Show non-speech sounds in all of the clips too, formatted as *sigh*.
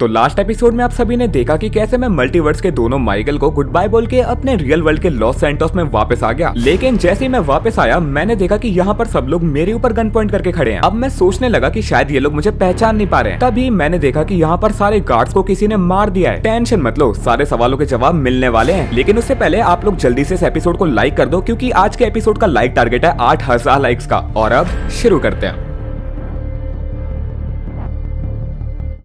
तो last episode में आप सभी ने देखा कि कैसे मैं मल्टीवर्स के दोनों माइकल को गुड बाय बोल के अपने रियल वर्ल्ड के लॉस सेंटोस में वापस आ गया। लेकिन जैसे ही मैं वापस आया, मैंने देखा कि यहाँ पर सब लोग मेरे ऊपर गन पॉइंट करके खड़े हैं। अब मैं सोचने लगा कि शायद ये लोग मुझे पहचान नहीं पा रहे तभी मैंने देखा कि यहाँ पर सारे गार्ड्स को किसी ने मार दिया है। टेंशन मत लो, सारे सवालों के जवाब मिलने वाले हैं। लेकिन उससे पहले आप लोग जल्दी से इस एपिसोड को लाइक कर दो, क्यूँकी आज के एपिसोड का लाइक टारगेट है आठ हज़ार लाइक्स का। और अब शुरू करते हैं।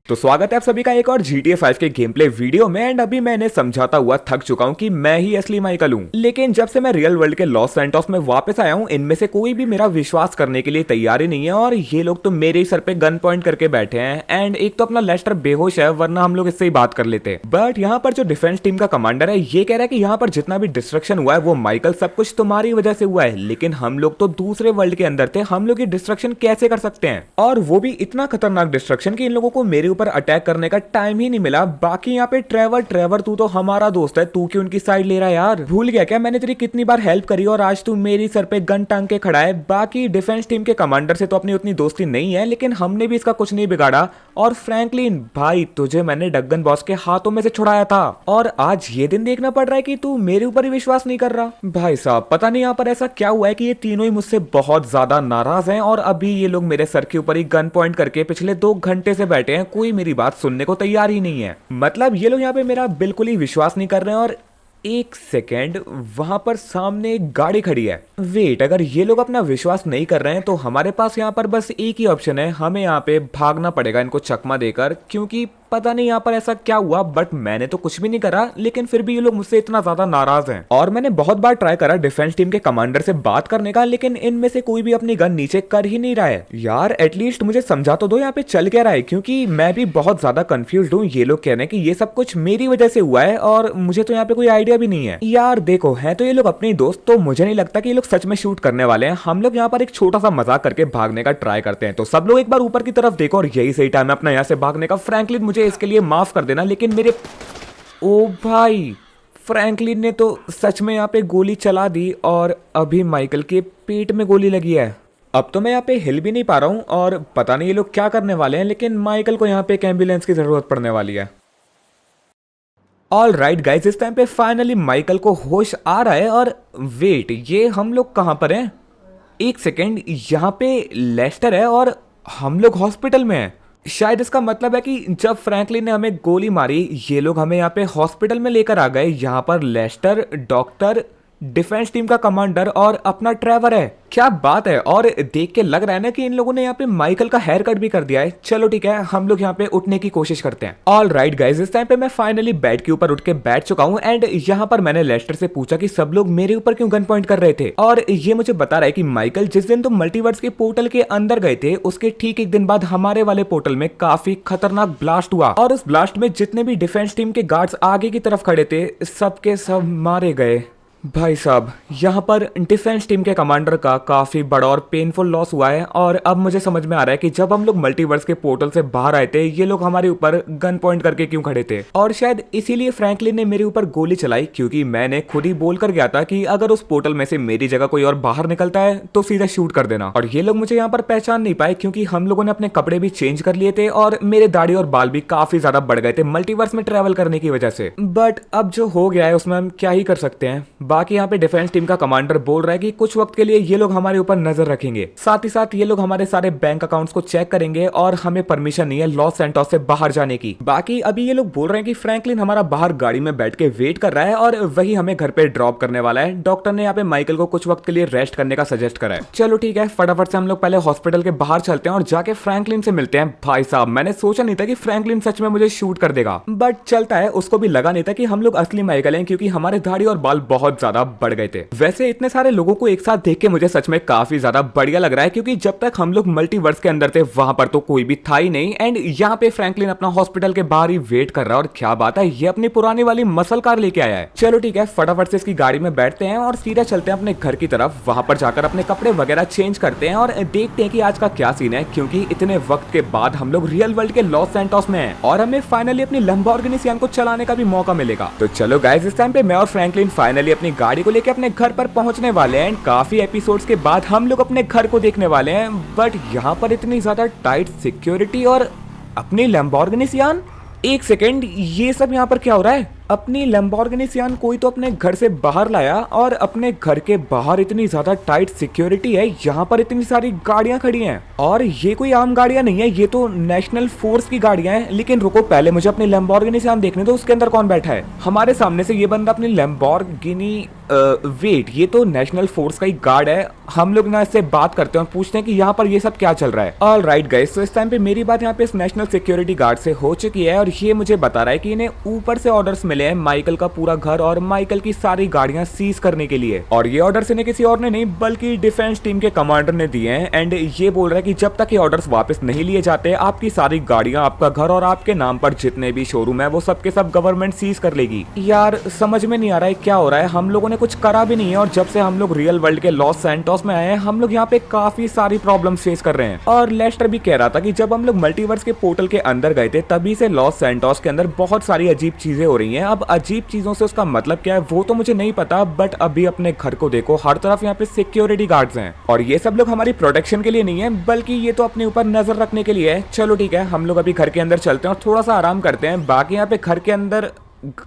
तो स्वागत है आप सभी का एक और GTA 5 के गेम प्ले वीडियो में एंड अभी मैंने समझाता हुआ, थक चुका हूँ कि मैं ही असली माइकल हूँ। लेकिन जब से मैं रियल वर्ल्ड के लॉस सेंटोस में वापस आया हूँ, इनमें से कोई भी मेरा विश्वास करने के लिए तैयार ही नहीं है, और ये लोग तो मेरे ही सर पे गन पॉइंट करके बैठे हैं एंड एक तो अपना लेस्टर बेहोश है, वरना हम लोग इससे ही बात कर लेते। हैं बट यहाँ पर जो डिफेंस टीम का कमांडर है, ये कह रहा है की यहाँ पर जितना भी डिस्ट्रक्शन हुआ है, वो माइकल सब कुछ तुम्हारी वजह से हुआ है। लेकिन हम लोग तो दूसरे वर्ल्ड के अंदर थे, हम लोग ये डिस्ट्रक्शन कैसे कर सकते हैं? और वो भी इतना खतरनाक डिस्ट्रक्शन की इन लोगों को मेरे ऊपर अटैक करने का टाइम ही नहीं मिला। बाकी यहाँ पे ट्रेवर ट्रेवर तू तो हमारा दोस्त है। तू क्यों उनकी साइड ले रहा है यार? भूल गया क्या? मैंने तेरी कितनी बार हेल्प करी और आज तू मेरी सर पे गन टांग के खड़ा है। बाकी डिफेंस टीम के कमांडर से तो अपनी उतनी दोस्ती नहीं है, लेकिन हमने भी इसका कुछ नहीं बिगाड़ा। और फ्रैंकलिन भाई, तुझे मैंने डगन बॉस के हाथों में से छुड़ाया था। और आज ये दिन देखना पड़ रहा है कि तू मेरे ऊपर ही विश्वास नहीं कर रहा। भाई साहब, पता नहीं यहाँ पर ऐसा क्या हुआ है कि ये तीनों ही मुझसे बहुत ज़्यादा नाराज़ हैं और अभी ये लोग मेरे सर के ऊपर ही गन पॉइंट करके पिछले दो घंटे से बैठे हैं। कोई मेरी बात सुनने को तैयार ही नहीं है। मतलब ये लोग यहाँ पे मेरा बिल्कुल ही विश्वास नहीं कर रहे हैं और एक सेकेंड, वहाँ पर सामने एक गाड़ी खड़ी है। वेट, अगर ये लोग अपना विश्वास नहीं कर रहे हैं तो हमारे पास यहाँ पर बस एक ही ऑप्शन है। हमें यहाँ पे भागना पड़ेगा इनको चकमा देकर, क्योंकि पता नहीं यहाँ पर ऐसा क्या हुआ बट मैंने तो कुछ भी नहीं करा, लेकिन फिर भी ये लोग मुझसे इतना ज़्यादा नाराज़ हैं। और मैंने बहुत बार ट्राई करा डिफेंस टीम के कमांडर से बात करने का, लेकिन इनमें से कोई भी अपनी गन नीचे कर ही नहीं रहा है। यार एटलीस्ट मुझे समझा तो दो, यहाँ पे चल क्या रहा है, क्योंकि मैं भी बहुत ज़्यादा कंफ्यूज हूँ, ये लोग कह रहे हैं कि ये सब कुछ मेरी वजह से हुआ है, और मुझे तो यहाँ पे कोई आइडिया भी नहीं है। यार, देखो, है तो ये लोग अपने दोस्त तो मुझे नहीं लगता कि ये लोग सच में शूट करने वाले हैं। हम लोग यहाँ पर एक छोटा सा मज़ाक करके भागने का ट्राई करते हैं तो सब लोग एक बार ऊपर की तरफ़ देखो, और यही सही टाइम है अपना यहाँ से भागने का। फ्रैंकलिन मुझे इसके लिए माफ़ कर देना, लेकिन मेरे ओ भाई, फ्रैंकलिन ने तो सच में यहाँ पे गोली चला दी और अभी माइकल के पेट में गोली लगी है। अब तो मैं यहाँ पे हिल भी नहीं पा रहा हूँ और पता नहीं ये लोग क्या करने वाले हैं, लेकिन माइकल को यहाँ पे एक एंबुलेंस की ज़रूरत पड़ने वाली है। ऑल राइट गाइज़ इस टाइम पे फाइनली माइकल को होश आ रहा है और वेट ये हम लोग कहाँ पर हैं? एक सेकेंड यहाँ पे लेस्टर है और हम लोग हॉस्पिटल में हैं। शायद इसका मतलब है कि जब फ्रैंकलिन ने हमें गोली मारी, ये लोग हमें यहाँ पे हॉस्पिटल में लेकर आ गए। यहाँ पर लेस्टर, डॉक्टर डिफेंस टीम का कमांडर और अपना ट्रेवर है। क्या बात है? और देख के लग रहा है ना कि इन लोगों ने यहाँ पे माइकल का हेयर कट भी कर दिया है। चलो ठीक है, हम लोग यहाँ पे उठने की कोशिश करते हैं। ऑल राइट गाइज़ इस टाइम पे मैं फाइनली बेड के ऊपर उठ के बैठ चुका हूँ एंड यहाँ पर मैंने लेस्टर से पूछा कि सब लोग मेरे ऊपर क्यों गन पॉइंट कर रहे थे? और ये मुझे बता रहा है कि माइकल जिस दिन तुम मल्टीवर्स के पोर्टल के अंदर गए थे, उसके ठीक एक दिन बाद हमारे वाले पोर्टल में काफ़ी खतरनाक ब्लास्ट हुआ। और उस ब्लास्ट में जितने भी डिफेंस टीम के गार्ड्स आगे की तरफ़ खड़े थे, सबके सब मारे गए। भाई साहब, यहाँ पर डिफेंस टीम के कमांडर का काफ़ी बड़ा और पेनफुल लॉस हुआ है और अब मुझे समझ में आ रहा है कि जब हम लोग मल्टीवर्स के पोर्टल से बाहर आए थे, ये लोग हमारे ऊपर गन पॉइंट करके क्यों खड़े थे? और शायद इसीलिए फ्रैंकलिन ने मेरे ऊपर गोली चलाई, क्योंकि मैंने खुद ही बोल कर गया था कि अगर उस पोर्टल में से मेरी जगह कोई और बाहर निकलता है तो सीधा शूट कर देना। और ये लोग मुझे यहाँ पर पहचान नहीं पाए, क्योंकि हम लोगों ने अपने कपड़े भी चेंज कर लिए थे और मेरे दाढ़ी और बाल भी काफ़ी ज़्यादा बढ़ गए थे मल्टीवर्स में ट्रेवल करने की वजह से। बट अब जो हो गया है, उसमें हम क्या ही कर सकते हैं? बाकी यहाँ पे डिफेंस टीम का कमांडर बोल रहा है कि कुछ वक्त के लिए ये लोग हमारे ऊपर नज़र रखेंगे। साथ ही साथ ये लोग हमारे सारे बैंक अकाउंट्स को चेक करेंगे और हमें परमिशन नहीं है लॉस सेंटोस से बाहर जाने की। बाकी अभी ये लोग बोल रहे हैं कि फ्रैंकलिन हमारा बाहर गाड़ी में बैठ के वेट कर रहा है और वही हमें घर पे ड्रॉप करने वाला है। डॉक्टर ने यहाँ पे माइकल को कुछ वक्त के लिए रेस्ट करने का सजेस्ट करा है। चलो ठीक है, फटाफट से हम लोग पहले हॉस्पिटल के बाहर चलते हैं और जाके फ्रैंकलिन से मिलते हैं। भाई साहब, मैंने सोचा नहीं था कि फ्रैंकलिन सच में मुझे शूट कर देगा। बट चलता है, उसको भी लगा नहीं था कि हम लोग असली माइकल हैं क्योंकि हमारे दाढ़ी और बाल बहुत ज़्यादा बढ़ गए थे। वैसे इतने सारे लोगों को एक साथ देख के मुझे सच में काफ़ी ज़्यादा बढ़िया लग रहा है, क्योंकि जब तक हम लोग मल्टीवर्स के अंदर थे, वहाँ पर तो कोई भी था ही नहीं। एंड यहाँ पे फ्रैंकलिन अपना हॉस्पिटल के बाहर ही वेट कर रहा है, और क्या बात है, ये अपनी पुरानी वाली मसल कार लेके आया है। चलो ठीक है, फटाफट से इसकी गाड़ी में बैठते हैं, और सीधा चलते हैं अपने घर की तरफ़। वहाँ पर जाकर अपने कपड़े वगैरह चेंज करते हैं, और देखते हैं कि आज का क्या सीन है, क्योंकि इतने वक्त के बाद हम लोग रियल वर्ल्ड के लॉस सेंटोस में हैं, और हमें फाइनली अपनी लंबा ऑर्गेनिसियन को चलाने का भी मौका मिलेगा। तो चलो गाइज़ इस टाइम पे मैं और फ्रैंकलिन फाइनली अपनी गाड़ी को लेकर अपने घर पर पहुँचने वाले हैं। काफ़ी एपिसोड्स के बाद हम लोग अपने घर को देखने वाले हैं। बट यहाँ पर इतनी ज़्यादा टाइट सिक्योरिटी और अपनी लैम्बोर्गिनी सियान एक सेकेंड ये सब यहाँ पर क्या हो रहा है? अपनी लंबोर्गिनी सियान कोई तो अपने घर से बाहर लाया और अपने घर के बाहर इतनी ज़्यादा टाइट सिक्योरिटी है, यहाँ पर इतनी सारी गाड़ियाँ खड़ी हैं। और ये कोई आम गाड़ियाँ नहीं है, ये तो नेशनल फोर्स की गाड़ियाँ हैं। लेकिन रुको, पहले मुझे अपनी लंबोर्गिनी सियान देखने दो, उसके अंदर कौन बैठा है? हमारे सामने से ये बंदा अपनी लंबोर्गिनी वेट ये तो नेशनल फोर्स का ही गार्ड है। हम लोग ना इससे बात करते हैं और पूछते हैं कि यहाँ पर ये सब क्या चल रहा है। ऑल राइट गाइस तो इस टाइम पे मेरी बात यहाँ पे इस नेशनल सिक्योरिटी गार्ड से हो चुकी है और ये मुझे बता रहा है कि इन्हें ऊपर से ऑर्डर्स मिले हैं माइकल का पूरा घर और माइकल की सारी गाड़ियाँ सीज करने के लिए। और ये ऑर्डर इन्हें किसी और ने नहीं, बल्कि डिफेंस टीम के कमांडर ने दिए हैं। एंड ये बोल रहा है कि जब तक ये ऑर्डर वापस नहीं लिए जाते, आपकी सारी गाड़ियाँ आपका घर और आपके नाम पर जितने भी शोरूम है, वो सबके सब गवर्नमेंट सीज कर लेगी। यार, समझ में नहीं आ रहा है क्या हो रहा है। हम लोगों ने कुछ करा भी नहीं है और जब से हम लोग रियल वर्ल्ड के लॉस सेंटोस में आए हैं, हम लोग यहाँ पे काफ़ी सारी प्रॉब्लम फेस कर रहे हैं। और लेस्टर भी कह रहा था कि जब हम लोग मल्टीवर्स के पोर्टल के अंदर गए थे, तभी से लॉस सेंटोस के अंदर बहुत सारी अजीब चीज़ें हो रही हैं। अब अजीब चीज़ों से उसका मतलब क्या है, वो तो मुझे नहीं पता बट अभी अपने घर को देखो, हर तरफ़ यहाँ पे सिक्योरिटी गार्ड्स हैं। और ये सब लोग हमारी प्रोटेक्शन के लिए नहीं है, बल्कि ये तो अपने ऊपर नज़र रखने के लिए है। चलो ठीक है, हम लोग अभी घर के अंदर चलते हैं और थोड़ा सा आराम करते हैं। बाकी यहाँ पे घर के अंदर,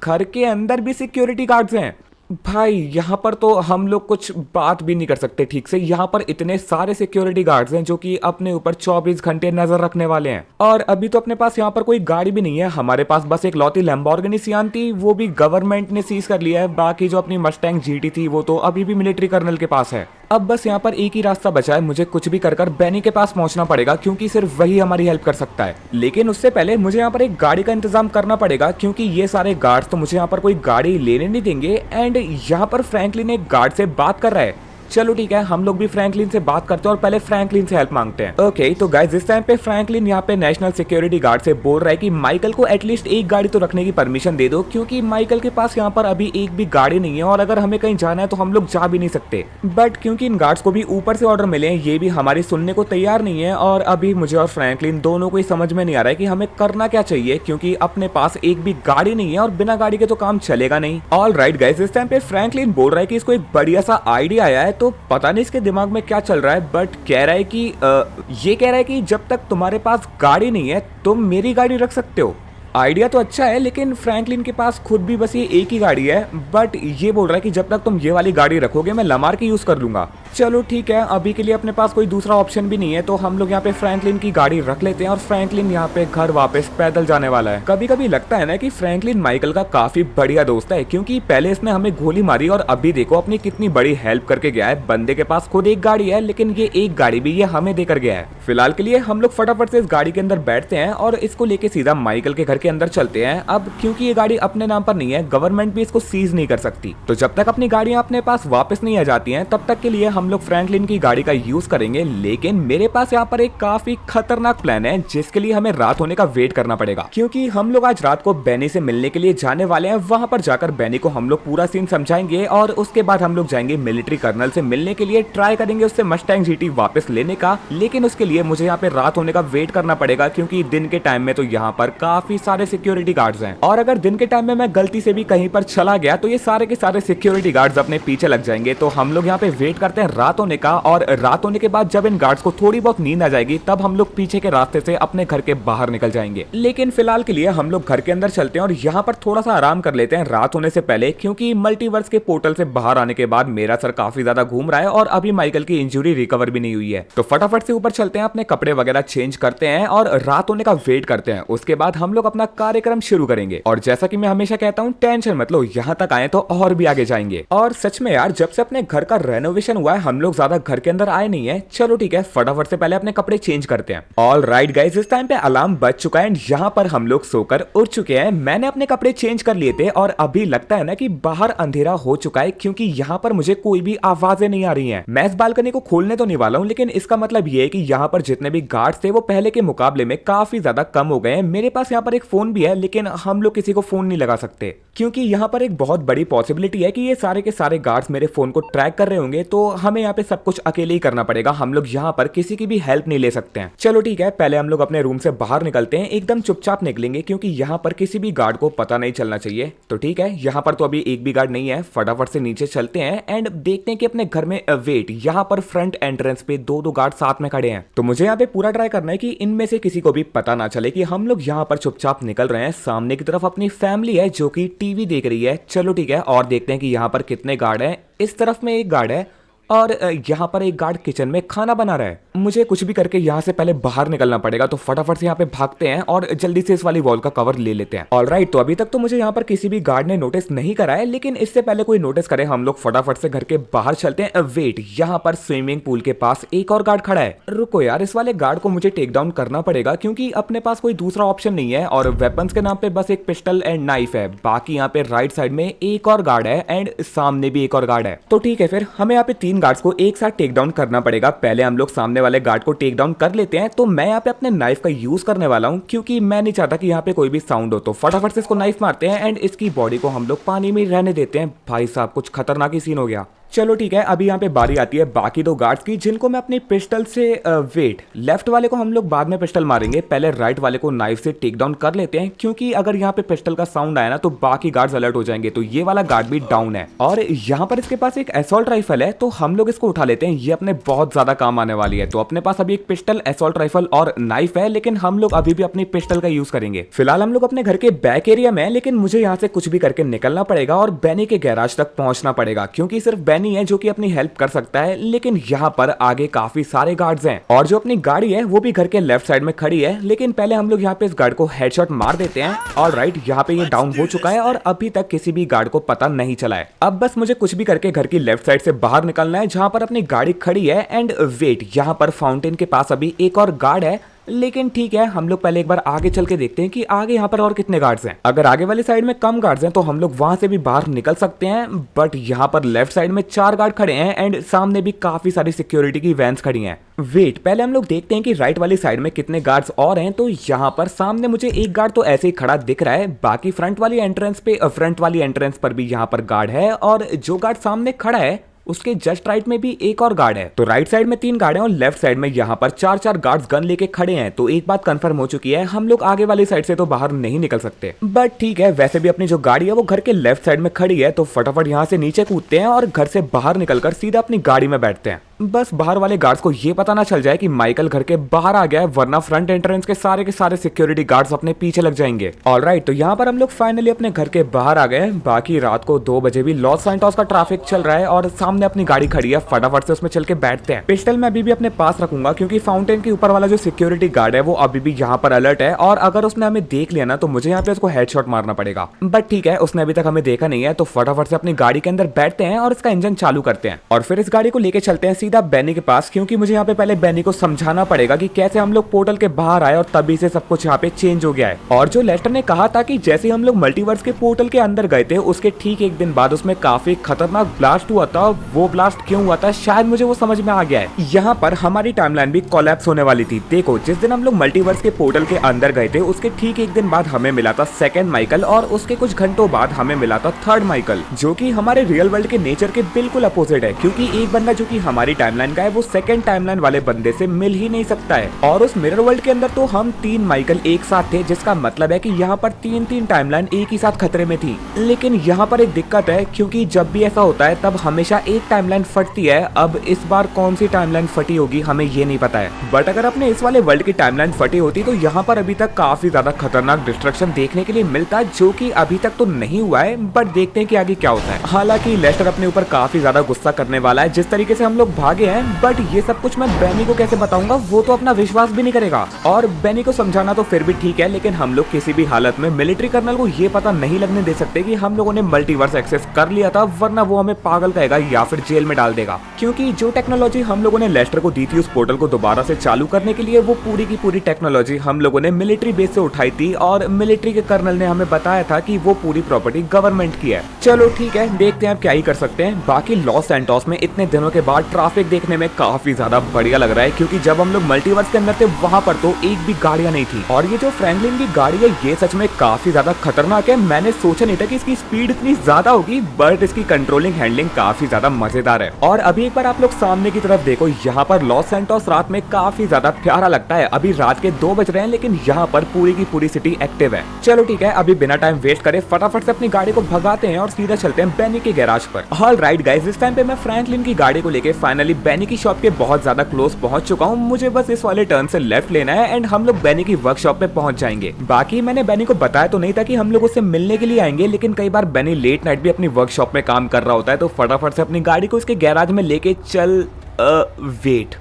घर के अंदर भी सिक्योरिटी गार्ड्स हैं। भाई, यहाँ पर तो हम लोग कुछ बात भी नहीं कर सकते ठीक से। यहाँ पर इतने सारे सिक्योरिटी गार्ड्स हैं जो कि अपने ऊपर 24 घंटे नज़र रखने वाले हैं। और अभी तो अपने पास यहाँ पर कोई गाड़ी भी नहीं है। हमारे पास बस एक लौती लैम्बोर्गिनी सियान थी, वो भी गवर्नमेंट ने सीज कर लिया है। बाकी जो अपनी मस्टैंग जीटी थी, वो तो अभी भी मिलिट्री कर्नल के पास है। अब बस यहाँ पर एक ही रास्ता बचा है। मुझे कुछ भी कर कर बैनी के पास पहुँचना पड़ेगा, क्योंकि सिर्फ़ वही हमारी हेल्प कर सकता है। लेकिन उससे पहले मुझे यहाँ पर एक गाड़ी का इंतज़ाम करना पड़ेगा, क्योंकि ये सारे गार्ड्स तो मुझे यहाँ पर कोई गाड़ी लेने नहीं देंगे। एंड यहाँ पर फ्रैंकलिन एक गार्ड से बात कर रहा है। चलो ठीक है, हम लोग भी फ्रैंकलिन से बात करते हैं और पहले फ्रैंकलिन से हेल्प मांगते हैं। ओके तो गाइज़ इस टाइम पे फ्रैंकलिन यहाँ पे नेशनल सिक्योरिटी गार्ड से बोल रहा है कि माइकल को एटलीस्ट एक गाड़ी तो रखने की परमिशन दे दो, क्योंकि माइकल के पास यहाँ पर अभी एक भी गाड़ी नहीं है और अगर हमें कहीं जाना है तो हम लोग जा भी नहीं सकते। बट क्योंकि इन गार्ड्स को भी ऊपर से ऑर्डर मिले ये भी हमारी सुनने को तैयार नहीं है और अभी मुझे और फ्रैंकलिन दोनों को ही समझ में नहीं आ रहा है कि हमें करना क्या चाहिए, क्योंकि अपने पास एक भी गाड़ी नहीं है और बिना गाड़ी के तो काम चलेगा नहीं। ऑल राइट गाइज़ इस टाइम पे फ्रैंकलिन बोल रहा है कि इसको एक बढ़िया सा आइडिया आया है तो पता नहीं इसके दिमाग में क्या चल रहा है बट कह रहा है कि आ, ये कह रहा है कि जब तक तुम्हारे पास गाड़ी नहीं है तुम मेरी गाड़ी रख सकते हो। आइडिया तो अच्छा है लेकिन फ्रैंकलिन के पास खुद भी बस ये एक ही गाड़ी है बट ये बोल रहा है कि जब तक तुम ये वाली गाड़ी रखोगे मैं लमार की यूज़ कर लूँगा। चलो ठीक है, अभी के लिए अपने पास कोई दूसरा ऑप्शन भी नहीं है तो हम लोग यहाँ पे फ्रैंकलिन की गाड़ी रख लेते हैं और फ्रैंकलिन यहाँ पे घर वापस पैदल जाने वाला है। कभी कभी लगता है ना कि फ्रैंकलिन माइकल का काफ़ी बढ़िया दोस्त है, क्योंकि पहले इसने हमें गोली मारी और अभी देखो अपनी कितनी बड़ी हेल्प करके गया है। बंदे के पास खुद एक गाड़ी है, लेकिन ये एक गाड़ी भी ये हमें देकर गया है। फ़िलहाल के लिए हम लोग फटाफट से इस गाड़ी के अंदर बैठते हैं और इसको लेके सीधा माइकल के घर के अंदर चलते हैं। अब क्योंकि ये गाड़ी अपने नाम पर नहीं है गवर्नमेंट भी इसको सीज नहीं कर सकती। तो जब तक अपनी गाड़ियाँ अपने पास वापस नहीं आ जाती है, तब तक के लिए हम लोग फ्रैंकलिन की गाड़ी का यूज़ करेंगे, लेकिन मेरे पास यहाँ पर एक काफ़ी खतरनाक प्लान है, जिसके लिए हमें रात होने का वेट करना पड़ेगा। क्योंकि हम लोग आज रात को बैनी से मिलने के लिए जाने वाले हैं, वहाँ पर जाकर बैनी को हम लोग पूरा सीन समझाएँगे और उसके बाद हम लोग जाएँगे मिलिट्री कर्नल से मिलने के लिए ट्राई करेंगे उससे मस्टैंग जीटी वापस लेने का। लेकिन उसके लिए मुझे यहाँ पे रात होने का वेट करना पड़ेगा, क्योंकि दिन के टाइम में तो यहाँ पर काफ़ी सारे सिक्योरिटी गार्ड्स हैं। और अगर दिन के टाइम में मैं गलती से भी कहीं पर चला गया तो ये सारे के सारे सिक्योरिटी गार्ड्स अपने पीछे लग जाएँगे। तो हम लोग यहाँ पे वेट करते हैं रात होने का और रात होने के बाद जब इन गार्ड्स को थोड़ी बहुत नींद आ जाएगी, तब हम लोग पीछे के रास्ते से अपने घर के बाहर निकल जाएँगे। लेकिन फ़िलहाल के लिए हम लोग घर के अंदर चलते हैं और यहाँ पर थोड़ा सा आराम कर लेते हैं रात होने से पहले, क्योंकि मल्टीवर्स के पोर्टल से बाहर आने के बाद मेरा सर काफ़ी ज़्यादा घूम रहा है और अभी माइकल की इंजुरी रिकवर भी नहीं हुई है। तो फटाफट से ऊपर चलते हैं, अपने कपड़े वगैरह चेंज करते हैं और रात होने का वेट करते हैं। उसके बाद हम लोग अपना कार्यक्रम शुरू करेंगे। और जैसा की मैं हमेशा कहता हूँ टेंशन मत लो, यहाँ तक आए तो और भी आगे जाएँगे। और सच में यार, जब से अपने घर का रेनोवेशन हुआ है हम लोग ज़्यादा घर के अंदर आए नहीं है। चलो ठीक है, फटाफट से पहले अपने कपड़े चेंज करते हैं। ऑल राइट गाइज़ इस टाइम पे अलार्म बज चुका है एंड यहाँ पर हम लोग सोकर उठ चुके हैं। मैंने अपने कपड़े चेंज कर लिए थे और अभी लगता है ना कि बाहर अंधेरा हो चुका है क्योंकि यहाँ पर मुझे कोई भी आवाज़ें नहीं आ रही हैं। मैं इस बालकनी को खोलने तो नहीं वाला हूँ, लेकिन इसका मतलब ये कि यहाँ पर जितने भी गार्ड्स थे वो पहले के मुकाबले में काफ़ी ज़्यादा कम हो गए हैं। मेरे पास यहाँ पर एक फ़ोन भी है, लेकिन हम लोग किसी को फ़ोन नहीं लगा सकते। क्योंकि यहाँ पर एक बहुत बड़ी पॉसिबिलिटी है कि ये सारे के सारे गार्ड्स मेरे फ़ोन को ट्रैक कर रहे होंगे तो हम हमें यहाँ पे सब कुछ अकेले ही करना पड़ेगा। हम लोग यहाँ पर किसी की भी हेल्प नहीं ले सकते हैं। चलो ठीक है, पहले हम लोग अपने रूम से बाहर निकलते हैं। एकदम चुपचाप निकलेंगे क्योंकि यहाँ पर किसी भी गार्ड को पता नहीं चलना चाहिए। तो ठीक है, यहाँ पर तो अभी एक भी गार्ड नहीं है। फटाफट से नीचे चलते हैं एंड देखते हैं कि अपने घर में वेट यहाँ पर फ्रंट एंट्रेंस पे दो दो गार्ड साथ में खड़े हैं। तो मुझे यहाँ पे पूरा ट्राई करना है कि इनमें से किसी को भी पता ना चले कि हम लोग यहाँ पर चुपचाप निकल रहे हैं। सामने की तरफ़ अपनी फैमिली है जो कि टीवी देख रही है। चलो ठीक है, और देखते हैं कि यहाँ पर कितने गार्ड हैं। इस तरफ़ में एक गार्ड है। और यहाँ पर एक गार्ड किचन में खाना बना रहा है। मुझे कुछ भी करके यहाँ से पहले बाहर निकलना पड़ेगा तो फटाफट से यहाँ पे भागते हैं और जल्दी से इस वाली वॉल का कवर ले लेते हैं। ऑल राइट तो अभी तक तो मुझे यहाँ पर किसी भी गार्ड ने नोटिस नहीं करा है, लेकिन इससे पहले कोई नोटिस करे, हम लोग फटाफट से घर के बाहर चलते हैं। वेट यहाँ पर स्विमिंग पूल के पास एक और गार्ड खड़ा है। रुको यार, इस वाले गार्ड को मुझे टेक डाउन करना पड़ेगा, क्योंकि अपने पास कोई दूसरा ऑप्शन नहीं है और वेपन्स के नाम पे बस एक पिस्टल एंड नाइफ है। बाकी यहाँ पे राइट साइड में एक और गार्ड है एंड सामने भी एक और गार्ड है। तो ठीक है, फिर हमें यहाँ पे तीन गार्ड्स को एक साथ टेक डाउन करना पड़ेगा। पहले हम लोग सामने वाले गार्ड को टेक डाउन कर लेते हैं तो मैं यहाँ पे अपने नाइफ का यूज़ करने वाला हूँ, क्योंकि मैं नहीं चाहता कि यहाँ पे कोई भी साउंड हो। तो फटाफट से इसको नाइफ मारते हैं एंड इसकी बॉडी को हम लोग पानी में रहने देते हैं। भाई साहब, कुछ खतरनाक ही सीन हो गया। चलो ठीक है, अभी यहाँ पे बारी आती है बाकी दो गार्ड्स की, जिनको मैं अपनी पिस्टल से वेट लेफ़्ट वाले को हम लोग बाद में पिस्टल मारेंगे, पहले राइट वाले को नाइफ से टेक डाउन कर लेते हैं, क्योंकि अगर यहाँ पे पिस्टल का साउंड आया ना तो बाकी गार्ड्स अलर्ट हो जाएँगे तो ये वाला गार्ड भी डाउन है। और यहाँ पर इसके पास एक एसोल्ट राइफल है तो हम लोग इसको उठा लेते हैं, ये अपने बहुत ज़्यादा काम आने वाली है तो अपने पास अभी एक पिस्टल एसोल्ट राइफल और नाइफ है, लेकिन हम लोग अभी भी अपनी पिस्टल का यूज़ करेंगे। फ़िलहाल हम लोग अपने घर के बैक एरिया में लेकिन मुझे यहाँ से कुछ भी करके निकलना पड़ेगा और बैनी के गैराज तक पहुँचना पड़ेगा, क्योंकि सिर्फ़ बैनी है जो कि अपनी हेल्प कर सकता है, लेकिन यहाँ पर आगे काफ़ी सारे गार्ड्स हैं। और जो अपनी गाड़ी है, वो भी घर के लेफ़्ट साइड में खड़ी है, लेकिन पहले हम लोग यहाँ पे इस गार्ड को हेडशॉट मार देते हैं। और राइट यहाँ पे ये डाउन हो चुका है और अभी तक किसी भी गार्ड को पता नहीं चला है। अब बस मुझे कुछ भी करके घर की लेफ़्ट साइड से बाहर निकलना है, जहाँ पर अपनी गाड़ी खड़ी है। एंड वेट यहाँ पर फाउंटेन के पास अभी एक और गार्ड है लेकिन ठीक है, हम लोग पहले एक बार आगे चल के देखते हैं कि आगे यहाँ पर और कितने गार्ड्स हैं। अगर आगे वाली साइड में कम गार्ड्स हैं तो हम लोग वहाँ से भी बाहर निकल सकते हैं बट यहाँ पर लेफ़्ट साइड में चार गार्ड खड़े हैं एंड सामने भी काफ़ी सारी सिक्योरिटी की वैंस खड़ी हैं। वेट पहले हम लोग देखते हैं कि राइट वाली साइड में कितने गार्ड्स और हैं तो यहाँ पर सामने मुझे एक गार्ड तो ऐसे ही खड़ा दिख रहा है, बाकी फ्रंट वाली एंट्रेंस पे फ्रंट वाली एंट्रेंस पर भी यहाँ पर गार्ड है और जो गार्ड सामने खड़ा है उसके जस्ट राइट में भी एक और गार्ड है। तो राइट साइड में तीन गार्ड है और लेफ़्ट साइड में यहाँ पर चार चार गार्ड्स गन लेके खड़े हैं। तो एक बात कंफर्म हो चुकी है, हम लोग आगे वाली साइड से तो बाहर नहीं निकल सकते। बट ठीक है, वैसे भी अपनी जो गाड़ी है वो घर के लेफ़्ट साइड में खड़ी है तो फटाफट यहाँ से नीचे कूदते हैं और घर से बाहर निकलकर सीधा अपनी गाड़ी में बैठते हैं। बस बाहर वाले गार्ड्स को ये पता ना चल जाए कि माइकल घर के बाहर आ गया है, वरना फ्रंट एंट्रेंस के सारे के सारे सिक्योरिटी गार्ड्स अपने पीछे लग जाएँगे। ऑल राइट तो यहाँ पर हम लोग फाइनली अपने घर के बाहर आ गए बाकी रात को दो बजे भी लॉस सैंटोस का ट्रैफ़िक चल रहा है और सामने अपनी गाड़ी खड़ी है। फटाफट से उसमें चल के बैठते हैं। पिस्टल मैं अभी भी अपने पास रखूँगा क्योंकि फाउंटेन के ऊपर वाला जो सिक्योरिटी गार्ड है, वो अभी भी यहाँ पर अलर्ट है। और अगर उसने हमें देख लिया ना तो मुझे यहाँ पे उसको हेडशॉट मारना पड़ेगा। बट ठीक है, उसने अभी तक हमें देखा नहीं है तो फटाफट से अपनी गाड़ी के अंदर बैठते हैं और इसका इंजन चालू करते हैं। और फिर इस गाड़ी को लेके चलते हैं सीधा बैनी के पास, क्योंकि मुझे यहाँ पे पहले बैनी को समझाना पड़ेगा कि कैसे हम लोग पोर्टल के बाहर आए और तभी से सब कुछ यहाँ पे चेंज हो गया है। और जो लेस्टर ने कहा था कि जैसे हम लोग मल्टीवर्स के पोर्टल के अंदर गए थे, उसके ठीक एक दिन बाद उसमें काफ़ी खतरनाक ब्लास्ट हुआ था वो ब्लास्ट क्यों हुआ था, शायद मुझे वो समझ में आ गया है। यहाँ पर हमारी टाइमलाइन भी कोलैप्स होने वाली थी। देखो, जिस दिन हम लोग मल्टीवर्स के पोर्टल के अंदर गए थे, उसके ठीक एक दिन बाद हमें मिला था सेकेंड माइकल और उसके कुछ घंटों बाद हमें मिला था थर्ड माइकल जो की हमारे रियल वर्ल्ड के नेचर के बिल्कुल अपोजिट है, क्योंकि एक बंदा जो की हमारी टाइमलाइन का है, वो सेकंड टाइमलाइन वाले बंदे से मिल ही नहीं सकता है। और उस मिरर वर्ल्ड के अंदर तो हम तीन माइकल एक साथ थे, जिसका मतलब है कि यहाँ पर तीन तीन टाइमलाइन एक ही साथ खतरे में थी। लेकिन यहाँ पर एक दिक्कत है, क्योंकि जब भी ऐसा होता है, तब हमेशा एक टाइमलाइन फटती है। अब इस बार कौन सी टाइमलाइन फटी होगी, हमें ये नहीं पता है। बट अगर अपने इस वाले वर्ल्ड की टाइमलाइन फटी होती तो यहाँ पर अभी तक काफ़ी ज़्यादा खतरनाक डिस्ट्रक्शन देखने के लिए मिलता जो की अभी तक तो नहीं हुआ है बट देखते हैं कि आगे क्या होता है। हालाँकि लेस्टर अपने ऊपर काफ़ी ज़्यादा गुस्सा करने वाला है, जिस तरीके से हम लोग भागे हैं बट ये सब कुछ मैं बैनी को कैसे बताऊँगा, वो तो अपना विश्वास भी नहीं करेगा। और बैनी को समझाना तो फिर भी ठीक है, लेकिन हम लोग किसी भी हालत में मिलिट्री कर्नल को ये पता नहीं लगने दे सकते कि हम लोगों ने मल्टीवर्स एक्सेस कर लिया था, वरना वो हमें पागल कहेगा या फिर जेल में डाल देगा। क्योंकि जो टेक्नोलॉजी हम लोगों ने लेस्टर को दी थी उस पोर्टल को दोबारा से चालू करने के लिए, वो पूरी की पूरी टेक्नोलॉजी हम लोगों ने मिलिट्री बेस से उठाई थी, और मिलिट्री के कर्नल ने हमें बताया था कि वो पूरी प्रॉपर्टी गवर्नमेंट की है। चलो ठीक है, देखते हैं आप क्या ही कर सकते हैं। बाकी लॉस एंटॉस में इतने दिनों के बाद ट्रैफ़िक ग्राफिक देखने में काफ़ी ज़्यादा बढ़िया लग रहा है, क्योंकि जब हम लोग मल्टीवर्स के अंदर थे, वहाँ पर तो एक भी गाड़ियाँ नहीं थी। और ये जो फ्रैंकलिन की गाड़ी है, ये सच में काफ़ी ज़्यादा खतरनाक है। मैंने सोचा नहीं था की इसकी स्पीड इतनी ज़्यादा होगी बट इसकी कंट्रोलिंग हैंडलिंग काफ़ी ज़्यादा मज़ेदार है। और अभी एक बार आप लोग सामने की तरफ़ देखो, यहाँ पर लॉस सेंटोस रात में काफ़ी ज़्यादा प्यारा लगता है। अभी रात के दो बज रहे हैं, लेकिन यहाँ पर पूरी की पूरी सिटी एक्टिव है। चलो ठीक है, अभी बिना टाइम वेस्ट करे फटाफट से अपनी गाड़ी को भगाते हैं और सीधा चलते हैं बेनी के गैराज पर। ऑल राइट गाइज़ इस टाइम पे मैं फ्रैंकलिन की गाड़ी को लेके फाइनली बेनी की शॉप के बहुत ज़्यादा क्लोज पहुँच चुका हूँ। मुझे बस इस वाले टर्न से लेफ़्ट लेना है एंड हम लोग बैनी की वर्कशॉप पे पहुँच जाएँगे। बाकी मैंने बैनी को बताया तो नहीं था कि हम लोग उससे मिलने के लिए आएँगे, लेकिन कई बार बैनी लेट नाइट भी अपनी वर्कशॉप में काम कर रहा होता है तो फटाफट से अपनी गाड़ी को उसके गैराज में लेके चल वेट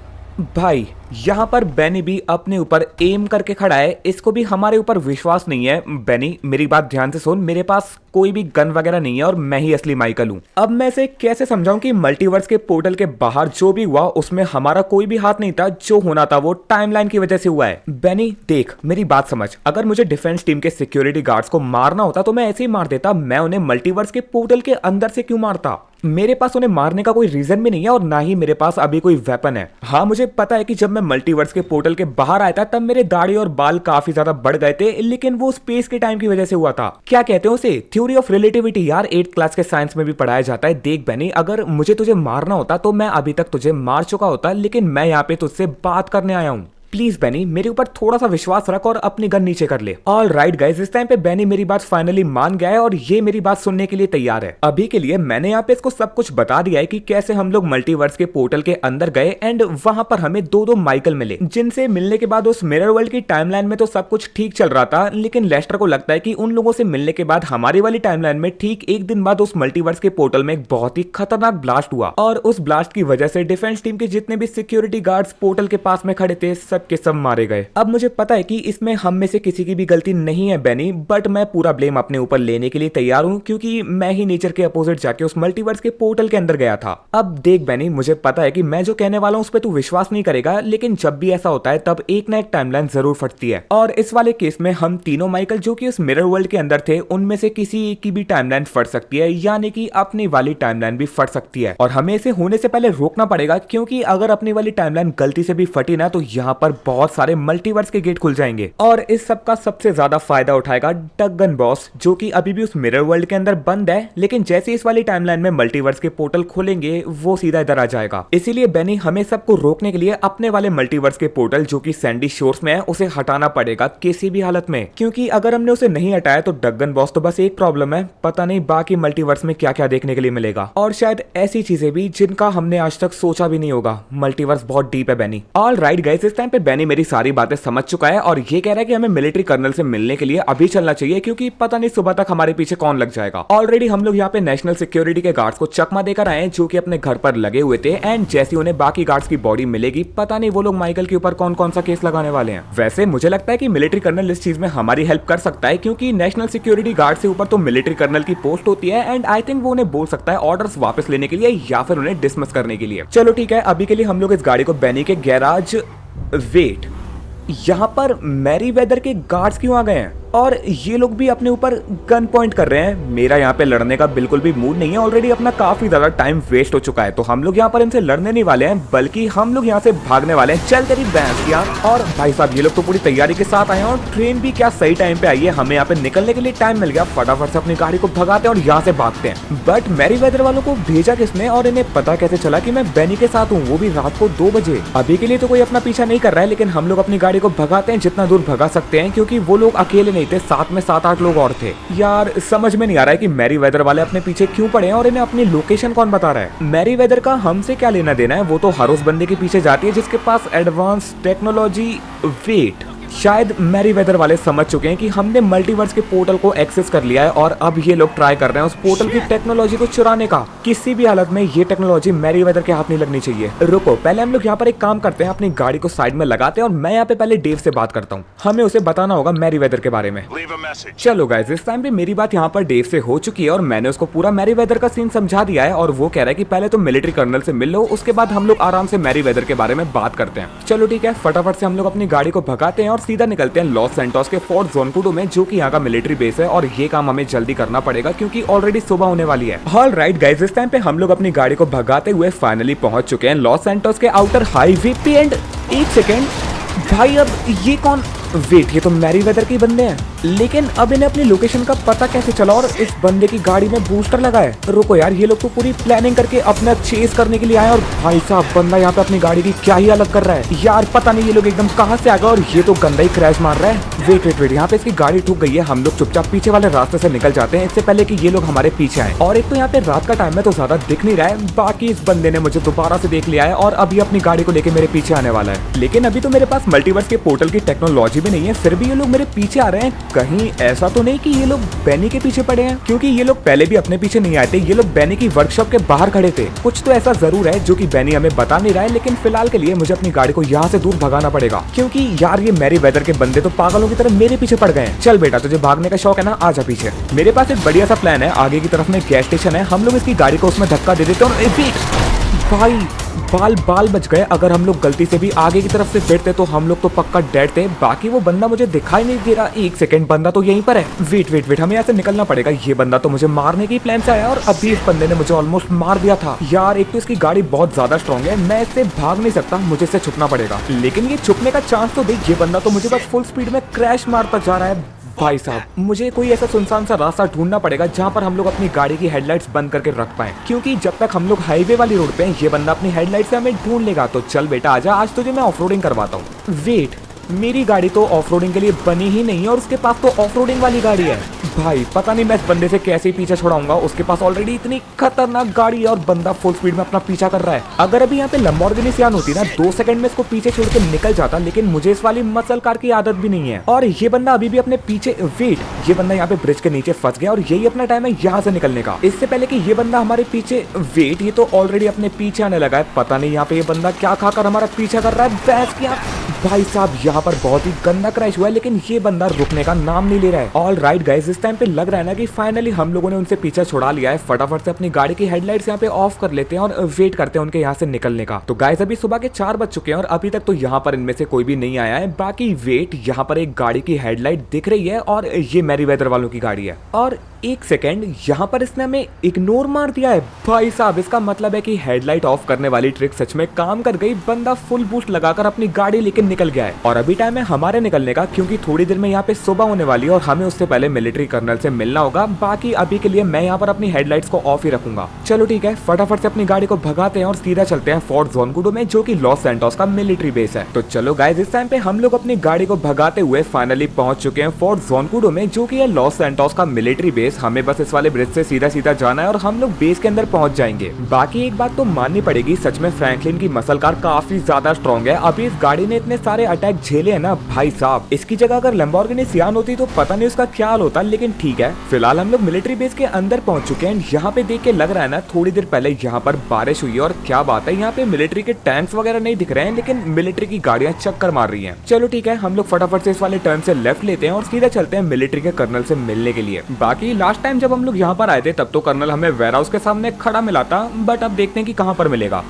भाई यहाँ पर बेनी भी अपने ऊपर एम करके खड़ा है। इसको भी हमारे ऊपर विश्वास नहीं है। बेनी मेरी बात ध्यान से सुन। मेरे पास कोई भी गन वगैरह नहीं है और मैं ही असली माइकल हूँ। अब मैं इसे कैसे समझाऊं कि मल्टीवर्स के पोर्टल के बाहर जो भी हुआ, उसमें हमारा कोई भी हाथ नहीं था, जो होना था वो टाइमलाइन की वजह से हुआ है। बेनी देख, मेरी बात समझ। अगर मुझे डिफेंस टीम के सिक्योरिटी गार्ड्स को मारना होता तो मैं ऐसे ही मार देता। मैं उन्हें मल्टीवर्स के पोर्टल के अंदर से क्यों मारता? मेरे पास उन्हें मारने का कोई रीजन भी नहीं है और ना ही मेरे पास अभी कोई वेपन है। हाँ मुझे पता है कि जब मैं मल्टीवर्स के पोर्टल के बाहर आया था, तब मेरे दाढ़ी और बाल काफ़ी ज़्यादा बढ़ गए थे, लेकिन वो स्पेस के टाइम की वजह से हुआ था। क्या कहते हैं उसे? थ्योरी ऑफ़ रिलेटिविटी यार एट क्लास के साइंस में भी पढ़ाया जाता है। देख बनी अगर मुझे तुझे मारना होता तो मैं अभी तक तुझे मार चुका होता, लेकिन मैं यहाँ पे तुझसे बात करने आया हूँ। प्लीज़ बैनी मेरे ऊपर थोड़ा सा विश्वास रख और अपनी गन नीचे कर ले। ऑल राइट गाइज़ इस टाइम पे बैनी मेरी बात फाइनली मान गया है और ये मेरी बात सुनने के लिए तैयार है। अभी के लिए मैंने यहाँ पे इसको सब कुछ बता दिया है कि कैसे हम लोग मल्टीवर्स के पोर्टल के अंदर गए एंड वहाँ पर हमें दो दो माइकल मिले, जिनसे मिलने के बाद उस मिरर वर्ल्ड की टाइमलाइन में तो सब कुछ ठीक चल रहा था, लेकिन लेस्टर को लगता है कि उन लोगों से मिलने के बाद हमारी वाली टाइमलाइन में ठीक एक दिन बाद उस मल्टीवर्स के पोर्टल में एक बहुत ही खतरनाक ब्लास्ट हुआ। और उस ब्लास्ट की वजह से डिफेंस टीम के जितने भी सिक्योरिटी गार्ड्स पोर्टल के पास में खड़े थे, सब के सब मारे गए। अब मुझे पता है कि इसमें हम में से किसी की भी गलती नहीं है बेनी बट मैं पूरा ब्लेम अपने ऊपर लेने के लिए तैयार हूँ, क्योंकि मैं ही नेचर के अपोजिट जाके उस मल्टीवर्स के पोर्टल के अंदर गया था। अब देख बेनी मुझे पता है कि मैं जो कहने वाला हूँ उस पर तू विश्वास नहीं करेगा, लेकिन जब भी ऐसा होता है, तब एक ना एक टाइमलाइन ज़रूर फटती है। और इस वाले केस में हम तीनों माइकल जो कि उस मिरर वर्ल्ड के अंदर थे, उनमें से किसी की भी टाइमलाइन फट सकती है, यानी कि अपनी वाली टाइमलाइन भी फट सकती है। और हमें इसे होने से पहले रोकना पड़ेगा, क्योंकि अगर अपनी वाली टाइमलाइन गलती से भी फटी ना तो यहाँ पर बहुत सारे मल्टीवर्स के गेट खुल जाएँगे। और इस सब का सबसे ज़्यादा फ़ायदा उठाएगा डगन बॉस जो कि अभी भी उस मिरर वर्ल्ड के अंदर बंद है, लेकिन जैसे इस वाली टाइमलाइन में मल्टीवर्स के पोर्टल खोलेंगे, वो सीधा इधर आ जाएगा। इसीलिए बेनी हमें सबको रोकने के लिए अपने वाले मल्टीवर्स के पोर्टल जो कि सैंडी शोर्स में है, उसे हटाना पड़ेगा किसी भी हालत में। क्योंकि अगर हमने उसे नहीं हटाया तो डगन बॉस तो बस एक प्रॉब्लम है, पता नहीं बाकी मल्टीवर्स में क्या क्या देखने के लिए मिलेगा। और शायद ऐसी चीज़ें भी जिनका हमने आज तक सोचा भी नहीं होगा। मल्टीवर्स बहुत डीप है बैनी ऑल राइट गाइस इस टाइम पे बैनी मेरी सारी बातें समझ चुका है और ये कह रहा है कि हमें मिलिट्री कर्नल से मिलने के लिए अभी चलना चाहिए, क्योंकि पता नहीं सुबह तक हमारे पीछे कौन लग जाएगा। ऑलरेडी हम लोग यहाँ पे नेशनल सिक्योरिटी के गार्ड्स को चकमा देकर आए जो कि अपने घर पर लगे हुए थे एंड जैसे उन्हें बाकी गार्ड्स की बॉडी मिलेगी, पता नहीं वो लोग माइकल के ऊपर कौन कौन सा केस लगाने वाले हैं। वैसे मुझे लगता है की मिलिट्री कर्नल इस चीज़ में हमारी हेल्प कर सकता है, क्योंकि नेशनल सिक्योरिटी गार्ड से ऊपर तो मिलिट्री कर्नल की पोस्ट होती है एंड आई थिंक वो उन्हें बोल सकता है ऑर्डर वापस लेने के लिए या फिर उन्हें डिसमिस करने के लिए। चलो ठीक है, अभी के लिए हम लोग इस गाड़ी को बैनी के गैराज वेट यहाँ पर मैरी वेदर के गार्ड्स क्यों आ गए हैं? और ये लोग भी अपने ऊपर गन पॉइंट कर रहे हैं। मेरा यहाँ पे लड़ने का बिल्कुल भी मूड नहीं है। ऑलरेडी अपना काफ़ी ज़्यादा टाइम वेस्ट हो चुका है। तो हम लोग यहाँ पर इनसे लड़ने नहीं वाले हैं, बल्कि हम लोग यहाँ से भागने वाले हैं। चल तेरी बैंस यहाँ और भाई साहब, ये लोग तो पूरी तैयारी के साथ आए हैं। और ट्रेन भी क्या सही टाइम पे आई है? हमें यहाँ पे निकलने के लिए टाइम मिल गया। फटाफट से अपनी गाड़ी को भगाते हैं और यहाँ से भागते हैं। बट मैरी वेदर वालों को भेजा किसने? और इन्हें पता कैसे चला की मैं बैनी के साथ हूँ? वो भी रात को दो बजे। अभी के लिए तो कोई अपना पीछा नहीं कर रहा है, लेकिन हम लोग अपनी गाड़ी को भगाते हैं, जितना दूर भगा सकते हैं, क्योंकि वो लोग अकेले नहीं थे, साथ में सात आठ लोग और थे। यार, समझ में नहीं आ रहा है कि मैरी वेदर वाले अपने पीछे क्यों पड़े हैं और इन्हें अपनी लोकेशन कौन बता रहा है? मैरी वेदर का हमसे क्या लेना देना है? वो तो हर उस बंदे के पीछे जाती है जिसके पास एडवांस टेक्नोलॉजी वेट शायद मैरी वेदर वाले समझ चुके हैं कि हमने मल्टीवर्स के पोर्टल को एक्सेस कर लिया है और अब ये लोग ट्राई कर रहे हैं उस पोर्टल की टेक्नोलॉजी को चुराने का। किसी भी हालत में ये टेक्नोलॉजी मैरी वेदर के हाथ नहीं लगनी चाहिए। रुको पहले हम लोग यहाँ पर एक काम करते हैं अपनी गाड़ी को साइड में लगाते हैं और मैं यहाँ पे पहले डेव से बात करता हूँ। हमें उसे बताना होगा मैरी वेदर के बारे में। चलो गाइज़ इस टाइम भी मेरी बात यहाँ पर डेव से हो चुकी है और मैंने उसको पूरा मैरी वेदर का सीन समझा दिया है और वो कह रहा है कि पहले तो मिलिट्री कर्नल से मिल लो उसके बाद हम लोग आराम से मैरी वेदर के बारे में बात करते हैं। चलो ठीक है फटाफट से हम लोग अपनी गाड़ी को भगाते हैं और सीधा निकलते हैं लॉस सेंटोस के फोर्ट जोनकुडो में, जो की यहाँ का मिलिट्री बेस है, और ये काम हमें जल्दी करना पड़ेगा, क्योंकि ऑलरेडी सुबह होने वाली है। हॉल राइट गाइज़ इस टाइम पे हम लोग अपनी गाड़ी को भगाते हुए फाइनली पहुँच चुके हैं लॉस सेंटोस के आउटर हाईवे पे एंड एक सेकेंड भाई, अब ये कौन वेट, ये तो मैरी वेदर के बंदे हैं। लेकिन अब इन्हें अपनी लोकेशन का पता कैसे चला और इस बंदे की गाड़ी में बूस्टर लगा है रुको यार, ये लोग तो पूरी प्लानिंग करके अपना चेस करने के लिए आए और भाई साहब, बंदा यहाँ पे अपनी गाड़ी की क्या ही अलग कर रहा है? यार, पता नहीं ये लोग एकदम कहाँ से आ गए और ये तो गंदा ही क्रैश मार रहा है। वेट वेट वेट यहाँ पे इसकी गाड़ी ठुक गई है। हम लोग चुपचाप पीछे वाले रास्ते से निकल जाते हैं। इससे पहले की ये लोग हमारे पीछे आए। और एक तो यहाँ पे रात का टाइम है तो ज़्यादा दिख नहीं रहा है। बाकी इस बंदे ने मुझे दोबारा से देख लिया है और अभी अपनी गाड़ी को लेकर मेरे पीछे आने वाला है। लेकिन अभी तो मेरे पास मल्टीवर्स के पोर्टल की टेक्नोलॉजी भी नहीं है, फिर भी ये लोग मेरे पीछे आ रहे हैं। कहीं ऐसा तो नहीं कि ये लोग बैनी के पीछे पड़े हैं? क्योंकि ये लोग पहले भी अपने पीछे नहीं आए थे, ये लोग बैनी की वर्कशॉप के बाहर खड़े थे। कुछ तो ऐसा ज़रूर है जो की बैनी हमें बता नहीं रहा है, लेकिन फ़िलहाल के लिए मुझे अपनी गाड़ी को यहाँ से दूर भगाना पड़ेगा। क्योंकि यार, ये मेरी वेदर के बंदे तो पागलों की तरह मेरे पीछे पड़ गए चल बेटा, तुझे भागने का शौक है ना? आजा पीछे। मेरे पास एक बढ़िया सा प्लान है, आगे की तरफ़ में गैस स्टेशन है। हम लोग इसकी गाड़ी को उसमें धक्का दे देते और भाई बाल बाल बच गए। अगर हम लोग गलती से भी आगे की तरफ़ से बैठते तो हम लोग तो पक्का डेड थे बाकी वो बंदा मुझे दिखाई नहीं दे रहा। एक सेकंड, बंदा तो यहीं पर है। वेट वेट वेट हमें यहाँ से निकलना पड़ेगा। ये बंदा तो मुझे मारने की प्लान से आया और अभी इस बंदे ने मुझे ऑलमोस्ट मार दिया था। यार, एक तो इसकी गाड़ी बहुत ज़्यादा स्ट्रॉन्ग है। मैं इससे भाग नहीं सकता। मुझे इससे छुपना पड़ेगा। लेकिन ये छुपने का चांस तो देख, ये बंदा तो मुझे बस फुल स्पीड में क्रैश मारता जा रहा है। भाई साहब, मुझे कोई ऐसा सुनसान सा रास्ता ढूंढना पड़ेगा जहाँ पर हम लोग अपनी गाड़ी की हेडलाइट्स बंद करके रख पाए। क्योंकि जब तक हम लोग हाईवे वाली रोड पे हैं, ये बंदा अपनी हेडलाइट से हमें ढूंढ लेगा। तो चल बेटा, आजा, आज तुझे मैं ऑफ़ करवाता हूँ। वेट मेरी गाड़ी तो ऑफ़ के लिए बनी ही नहीं है और उसके पास तो ऑफ़ वाली गाड़ी है। भाई, पता नहीं मैं इस बंदे से कैसे पीछे छुड़ाऊँगा। उसके पास ऑलरेडी इतनी खतरनाक गाड़ी है और बंदा फुल स्पीड में अपना पीछा कर रहा है। अगर अभी यहाँ पे लम्बोर्गिनी सियान होती ना, दो सेकंड में इसको पीछे छोड़ के निकल जाता, लेकिन मुझे इस वाली मसल कार की आदत भी नहीं है। और ये बंदा अभी भी अपने पीछे वेट ये बंदा यहाँ पे ब्रिज के नीचे फंस गया और यही अपना टाइम है यहाँ से निकलने का। इससे पहले की ये बंदा हमारे पीछे वेट ये तो ऑलरेडी अपने पीछे आने लगा है। पता नहीं यहाँ पे ये बंदा क्या खाकर हमारा पीछा कर रहा है। बैस क्या। भाई साहब, यहाँ पर बहुत ही गंदा क्रैश हुआ है, लेकिन ये बंदा रुकने का नाम नहीं ले रहा है। ऑल राइट गाइज़ इस टाइम पे लग रहा है ना कि फाइनली हम लोगों ने उनसे पीछा छुड़ा लिया है। फटाफट से अपनी गाड़ी की हेडलाइट्स यहाँ पे ऑफ़ कर लेते हैं और वेट करते हैं उनके यहाँ से निकलने का। तो गाइज़ अभी सुबह के चार बज चुके हैं और अभी तक तो यहाँ पर इनमें से कोई भी नहीं आया है। बाकी वेट यहाँ पर एक गाड़ी की हेडलाइट दिख रही है और ये मेरी वेदर वालों की गाड़ी है। और एक सेकेंड यहाँ पर इसने हमें इग्नोर मार दिया है। भाई साहब, इसका मतलब है कि हेडलाइट ऑफ़ करने वाली ट्रिक सच में काम कर गई। बंदा फुल बूस्ट लगाकर अपनी गाड़ी लेकर निकल गया है। और अभी टाइम है हमारे निकलने का, क्योंकि थोड़ी देर में यहाँ पे सुबह होने वाली है और हमें उससे पहले मिलिट्री कर्नल से मिलना होगा। बाकी अभी के लिए मैं यहाँ पर अपनी हेडलाइट्स को ऑफ़ ही रखूँगा। चलो ठीक है, फटाफट से अपनी गाड़ी को भगाते हैं और सीधा चलते हैं फोर्ट जोनकुडो में, जो की लॉस सेंटोस का मिलिट्री बेस है। तो चलो गाइज़ इस टाइम पे हम लोग अपनी गाड़ी को भगाते हुए फाइनली पहुँच चुके हैं फोर्ट जोनकुडो में, जो की है लॉस सेंटोस का मिलिट्री बेस हमें बस इस वाले ब्रिज से सीधा सीधा जाना है और हम लोग बेस के अंदर पहुँच जाएँगे। बाकी एक बात तो माननी पड़ेगी, सच में फ्रैंकलिन की मसल कार काफ़ी ज़्यादा स्ट्रॉन्ग है। अभी इस गाड़ी ने इतने सारे अटैक झेले हैं ना, भाई साहब। इसकी जगह अगर लंबोर्गिनी सियान होती तो पता नहीं उसका क्या हाल होता, लेकिन ठीक है। फ़िलहाल हम लोग मिलिट्री बेस के अंदर पहुँच चुके हैं। यहाँ पे देख के लग रहा है ना, थोड़ी देर पहले यहाँ पर बारिश हुई है और क्या बात है, यहाँ पे मिलिट्री के टैंक्स वगैरह नहीं दिख रहे हैं, लेकिन मिलिट्री की गाड़ियाँ चक्कर मार रही है। चलो ठीक है, हम लोग फटाफट से इस वाले टर्न से लेफ़्ट लेते हैं और सीधा चलते हैं मिलिट्री के कर्नल से मिलने के लिए। बाकी लास्ट टाइम जब हम लोग यहाँ पर आए थे, तब तो कर्नल हमें वेयर हाउस के सामने खड़ा मिला था बट अब देखते हैं कि कहाँ पर मिलेगा।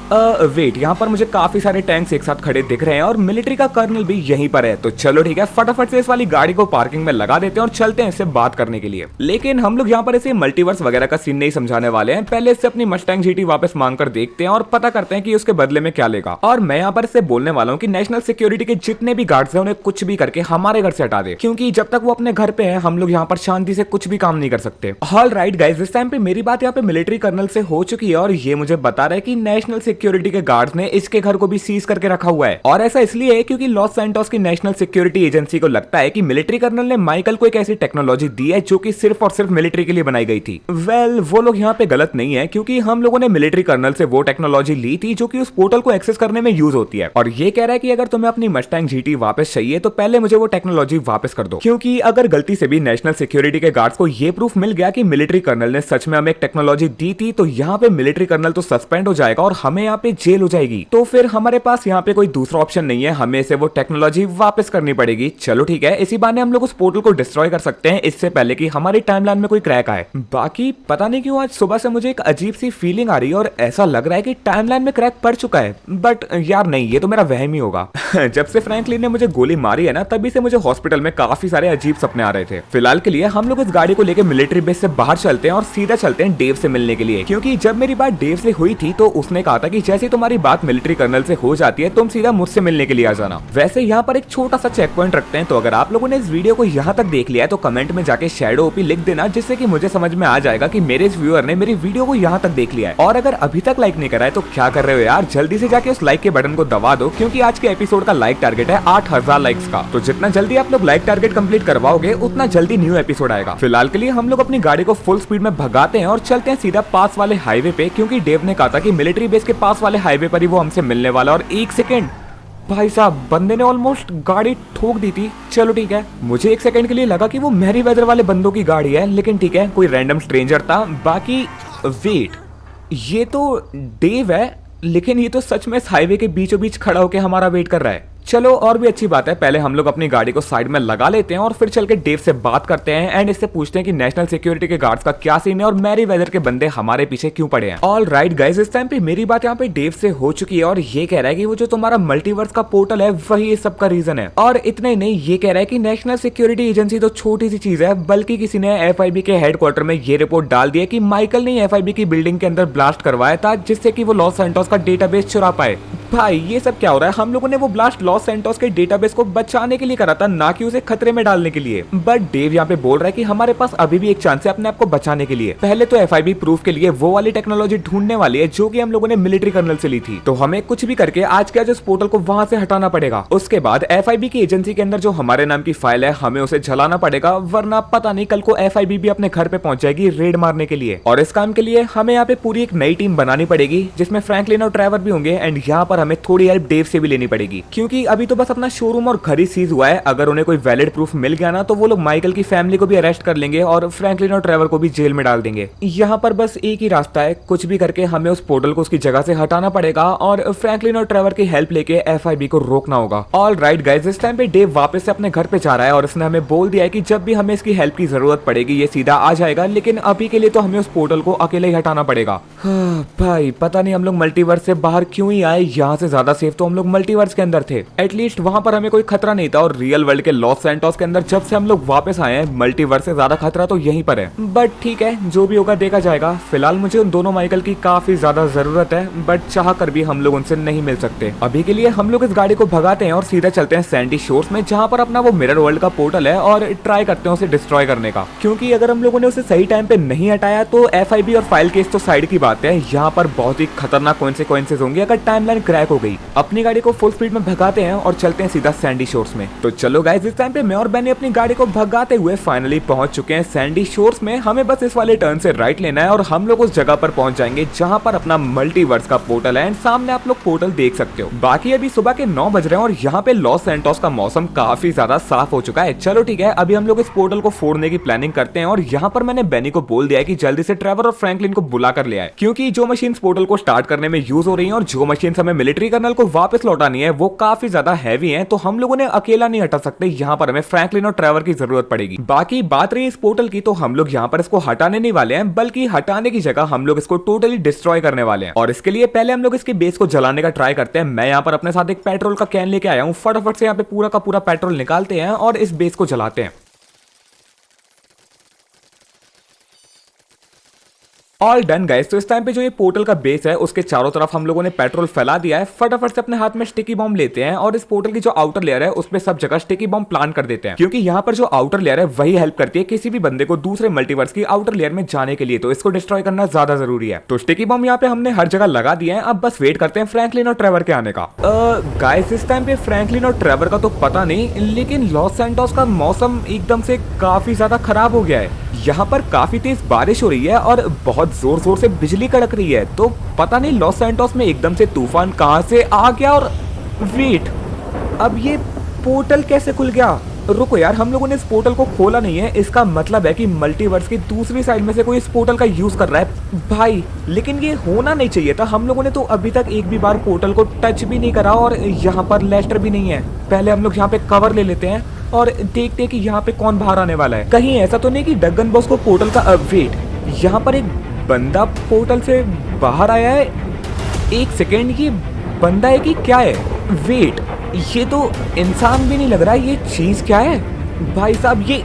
वेट यहाँ पर मुझे काफ़ी सारे टैंक्स एक साथ खड़े दिख रहे हैं और मिलिट्री का कर्नल भी यहीं पर है। तो चलो ठीक है, फटाफट से इस वाली गाड़ी को पार्किंग में लगा देते हैं और चलते हैं इससे बात करने के लिए। लेकिन हम लोग यहाँ पर इसे मल्टीवर्स वगैरह का सीन नहीं समझाने वाले हैं। पहले इससे अपनी मस्टैंग जीटी वापस मांग कर देखते हैं और पता करते हैं कि उसके बदले में क्या लेगा। और मैं यहाँ पर इससे बोलने वाला हूँ कि नेशनल सिक्योरिटी के जितने भी गार्ड्स हैं, उन्हें कुछ भी करके हमारे घर से हटा दे। क्योंकि जब तक वो अपने घर पे है, हम लोग यहाँ पर शांति से कुछ भी काम नहीं कर सकते। ऑल राइट गाइज़ इस टाइम पे मेरी बात यहाँ पे मिलिट्री कर्नल से हो चुकी है और ये मुझे बता रहा है कि नेशनल सिक्योरिटी के गार्ड ने इसके घर को भी सीज करके रखा हुआ है। और ऐसा इसलिए क्योंकि लॉस सेंटोस की नेशनल सिक्योरिटी एजेंसी को लगता है कि मिलिट्री कर्नल ने माइकल को एक ऐसी टेक्नोलॉजी दी है जो कि सिर्फ़ और सिर्फ़ मिलिट्री के लिए बनाई गई थी। वेल well, वो लोग यहाँ पे गलत नहीं है क्योंकि हम लोगों ने मिलिट्री कर्नल से वो टेक्नोलॉजी ली थी जो कि उस पोर्टल को एक्सेस करने में यूज़ होती है। और ये कह रहा है कि अगर तुम्हें अपनी मस्टैंग जीटी वापस चाहिए तो पहले मुझे वो टेक्नोलॉजी वापस कर दो। क्योंकि अगर गलती से भी नेशनल सिक्योरिटी के गार्ड्स को ये प्रूफ मिल गया कि मिलिट्री कर्नल ने सच में हमें एक टेक्नोलॉजी दी थी तो यहाँ पे मिलिट्री कर्नल तो सस्पेंड हो जाएगा और हमें यहाँ पे जेल हो जाएगी। तो फिर हमारे पास यहाँ पे कोई दूसरा ऑप्शन नहीं है हमें से वो टेक्नोलॉजी टेक्नोलॉजी वापस करनी पड़ेगी। चलो ठीक है, इसी बार हम लोग उस पोर्टल को डिस्ट्रॉय कर सकते हैं। इससे पहले कि हमारी टाइमलाइन में कोई क्रैक आए। बाकी, पता नहीं क्यों आज सुबह से मुझे एक अजीब सी फीलिंग आ रही है और ऐसा लग रहा है कि टाइमलाइन में क्रैक पड़ चुका है। बट यार नहीं, ये तो मेरा वहम ही होगा। *laughs* जब से फ्रैंकलिन ने मुझे गोली मारी है ना, तभी से मुझे हॉस्पिटल में काफ़ी सारे अजीब सपने आ रहे थे। फ़िलहाल के लिए हम लोग इस गाड़ी को लेकर मिलिट्री बेस से बाहर चलते हैं और सीधा चलते हैं डेव से मिलने के लिए। क्योंकि जब मेरी बात डेव से हुई थी तो उसने कहा था कि जैसे तुम्हारी बात मिलिट्री कर्नल से हो जाती है, तुम सीधा मुझसे मिलने के लिए आ जाना। वैसे यहाँ पर एक छोटा सा चेक पॉइंट रखते हैं। तो अगर आप लोगों ने इस वीडियो को यहाँ तक देख लिया है तो कमेंट में जाके शेडो ओपी लिख देना, जिससे कि मुझे समझ में आ जाएगा कि मेरे इस व्यूअर ने मेरी वीडियो को यहाँ तक देख लिया है। और अगर अभी तक लाइक नहीं करा है तो क्या कर रहे हो यार? जल्दी से जाके उस लाइक के बटन को दबा दो, क्योंकि आज के एपिसोड का लाइक टारगेट है आठ हज़ार लाइक्स का। तो जितना जल्दी आप लोग लाइक टारगेट कंप्लीट करवाओगे, उतना जल्दी न्यू एपिसोड आएगा। फ़िलहाल के लिए हम लोग अपनी गाड़ी को फुल स्पीड में भगाते हैं और चलते हैं सीधा पास वाले हाईवे पे, क्योंकि डेव ने कहा था कि मिलिट्री बेस के पास वाले हाईवे पर ही वो हमसे मिलने वाला और एक सेकेंड भाई साहब, बंदे ने ऑलमोस्ट गाड़ी ठोक दी थी। चलो ठीक है। मुझे एक सेकंड के लिए लगा कि वो मैरी वेदर वाले बंदों की गाड़ी है, लेकिन ठीक है, कोई रैंडम स्ट्रेंजर था। बाकी वेट ये तो डेव है, लेकिन ये तो सच में इस हाईवे के बीचों बीच खड़ा होकर हमारा वेट कर रहा है। चलो, और भी अच्छी बात है, पहले हम लोग अपनी गाड़ी को साइड में लगा लेते हैं और फिर चल के डेव से बात करते हैं एंड इससे पूछते हैं कि नेशनल सिक्योरिटी के गार्ड्स का क्या सीन है और मैरी वेदर के बंदे हमारे पीछे क्यों पड़े हैं। ऑल राइट गाइज़ इस टाइम पे मेरी बात यहाँ पे डेव से हो चुकी है और ये कह रहा है कि वो जो तुम्हारा मल्टीवर्स का पोर्टल है, वही इस सब का रीजन है। और इतने नहीं, ये कह रहा है की नेशनल सिक्योरिटी एजेंसी तो छोटी सी चीज़ है, बल्कि किसी ने एफआईबी के हेडक्वार्टर में ये रिपोर्ट डाल दी है कि माइकल ने एफ़ की बिल्डिंग के अंदर ब्लास्ट करवाया था, जिससे की वो लॉस सेंटोस का डेटाबेस चुरा पाए। भाई, ये सब क्या हो रहा है? हम लोगों ने वो ब्लास्ट लॉस सेंटोस के डेटाबेस को बचाने के लिए करा था, ना कि उसे खतरे में डालने के लिए। बट डेव यहाँ पे बोल रहा है कि हमारे पास अभी भी एक चांस है अपने आप को बचाने के लिए। पहले तो एफआईबी प्रूफ के लिए वो वाली टेक्नोलॉजी ढूँढने वाली है, जो की हम लोगों ने मिलिट्री कर्नल से ली थी। तो हमें कुछ भी करके आज के आज उस पोर्टल को वहाँ से हटाना पड़ेगा। उसके बाद एफआईबी की एजेंसी के अंदर जो हमारे नाम की फ़ाइल है, हमें उसे जलाना पड़ेगा, वरना पता नहीं कल को एफआईबी भी अपने घर पे पहुँच जाएगी रेड मारने के लिए। और इस काम के लिए हमें यहाँ पे पूरी एक नई टीम बनानी पड़ेगी, जिसमें फ्रैंकलिन और ट्रैवर भी होंगे एंड यहाँ पर हमें थोड़ी हेल्प डेव से भी लेनी पड़ेगी। क्योंकि अभी तो बस अपना शोरूम और घर ही सीज हुआ है। अगर उन्हें कोई वैलिड प्रूफ मिल गया ना तो वो लोग माइकल की फैमिली को भी अरेस्ट कर लेंगे और फ्रैंकलिन और ट्रेवर को भी जेल में डाल देंगे। यहाँ पर बस एक ही रास्ता है। कुछ भी करके हमें उस पोर्टल को उसकी जगह से हटाना पड़ेगा और फ्रैंकलिन और ट्रेवर की हेल्प लेके एफ़ को रोकना होगा। ऑल राइट गाइज़ इस टाइम पे डेव वापस से अपने घर पे जा रहा है और उसने हमें बोल दिया है कि जब भी हमें इसकी हेल्प की ज़रूरत पड़ेगी ये सीधा आ जाएगा लेकिन अभी के लिए तो हमें उस पोर्टल को अकेले ही हटाना पड़ेगा। हाँ, भाई पता नहीं हम लोग मल्टीवर्स से बाहर क्यों ही आए। यहाँ से ज़्यादा सेफ़ तो हम लोग मल्टीवर्स के अंदर थे। एटलीस्ट वहाँ पर हमें कोई खतरा नहीं था और रियल वर्ल्ड के लॉस सेंटोस के अंदर जब से हम लोग वापस आए हैं मल्टीवर्स से ज़्यादा खतरा तो यहीं पर है। बट ठीक है, जो भी होगा देखा जाएगा। फ़िलहाल मुझे उन दोनों माइकल की काफ़ी ज़्यादा ज़रूरत है बट चाह कर भी हम लोग उनसे नहीं मिल सकते। अभी के लिए हम लोग इस गाड़ी को भगाते हैं और सीधा चलते हैं सैंडी शोर्स में, जहाँ पर अपना वो मिरर वर्ल्ड का पोर्टल है और ट्राई करते हैं उसे डिस्ट्रॉय करने का। क्योंकि अगर हम लोगों ने उसे सही टाइम पे नहीं हटाया तो एफआईबी और फ़ाइल केस तो साइड की बात है। यहाँ पर बहुत ही खतरनाक कॉन्सिक्वेंसेज होंगे अगर टाइमलाइन क्रैक हो गई। अपनी गाड़ी को फुल स्पीड में भगाते हैं और चलते हैं सीधा सैंडी शोर्स में। तो चलो गाइज़ इस टाइम पे मैं और बैनी अपनी गाड़ी को भगाते हुए फाइनली पहुँच चुके हैं सैंडी शोर्स में। हमें बस इस वाले टर्न से राइट लेना है और हम लोग उस जगह पर पहुँच जाएँगे जहाँ पर अपना मल्टीवर्स का पोर्टल है। एंड सामने आप लोग पोर्टल देख सकते हो। बाकी अभी सुबह के नौ बज रहे हैं और यहाँ पे लॉस सेंटोस का मौसम काफ़ी ज़्यादा साफ़ हो चुका है। चलो ठीक है, अभी हम लोग इस पोर्टल को फोड़ने की प्लानिंग करते हैं और यहाँ पर मैंने बैनी को बोल दिया है कि जल्दी से ट्रेवर और फ्रैंकलिन को बुला कर ले आए। क्योंकि जो मशीन पोर्टल को स्टार्ट करने में यूज़ हो रही है और जो मशीन हमें मिलिट्री कर्नल को वापस लौटानी है, वो काफ़ी ज़्यादा हैवी है तो हम लोगों ने अकेला नहीं हटा सकते। यहाँ पर हमें फ्रैंकलिन और ट्रेवर की ज़रूरत पड़ेगी। बाकी बात रही इस पोर्टल की तो हम लोग यहाँ पर इसको हटाने नहीं वाले हैं, बल्कि हटाने की जगह हम लोग इसको टोटली डिस्ट्रॉय करने वाले हैं। और इसके लिए पहले हम लोग इसके बेस को जलाने का ट्राई करते हैं। मैं यहाँ पर अपने साथ एक पेट्रोल का कैन लेके आया हूँ। फटाफट से यहाँ पे पूरा का पूरा पेट्रोल निकालते हैं और इस बेस को जलाते हैं। ऑल डन गाइस तो इस टाइम पे जो ये पोर्टल का बेस है, उसके चारों तरफ़ हम लोगों ने पेट्रोल फैला दिया है। फटाफट से अपने हाथ में स्टिकी बॉम्ब लेते हैं और इस पोर्टल की जो आउटर लेयर है उस पर सब जगह स्टिकी बॉम्ब प्लान कर देते हैं। क्योंकि यहाँ पर जो आउटर लेयर है, वही हेल्प करती है किसी भी बंदे को दूसरे मल्टीवर्स की आउटर लेयर में जाने के लिए। तो इसको डिस्ट्रॉय करना ज़्यादा ज़रूरी है। तो स्टिकी बॉम्ब यहाँ पे हमने हर जगह लगा दिया है। अब बस वेट करते हैं फ्रैंकलिन और ट्रेवर के आने का। गाइस इस टाइम पे फ्रैंकलिन और ट्रेवर का तो पता नहीं, लेकिन लॉस सेंटोस का मौसम एकदम से काफ़ी ज़्यादा खराब हो गया है। यहाँ पर काफ़ी तेज बारिश हो रही है और बहुत ज़ोर ज़ोर से बिजली कड़क रही है। तो पता नहीं लॉस सैंटोस में एकदम से तूफ़ान कहाँ से आ गया और वेट, अब ये पोर्टल कैसे खुल गया? रुको यार, हम लोगों ने इस पोर्टल को खोला नहीं है। इसका मतलब है कि मल्टीवर्स की दूसरी साइड में से कोई इस पोर्टल का यूज़ कर रहा है। भाई, लेकिन ये होना नहीं चाहिए था। हम लोगों ने तो अभी तक एक भी बार पोर्टल को टच भी नहीं करा और यहाँ पर लेस्टर भी नहीं है। पहले हम लोग यहाँ पे कवर ले लेते हैं। और देखते हैं कि यहाँ पे कौन बाहर आने वाला है। कहीं ऐसा तो नहीं कि डगन बॉस को पोर्टल का वेट यहाँ पर एक बंदा पोर्टल से बाहर आया है। एक सेकेंड ये बंदा है कि क्या है? वेट ये तो इंसान भी नहीं लग रहा है, ये चीज़ क्या है? भाई साहब, ये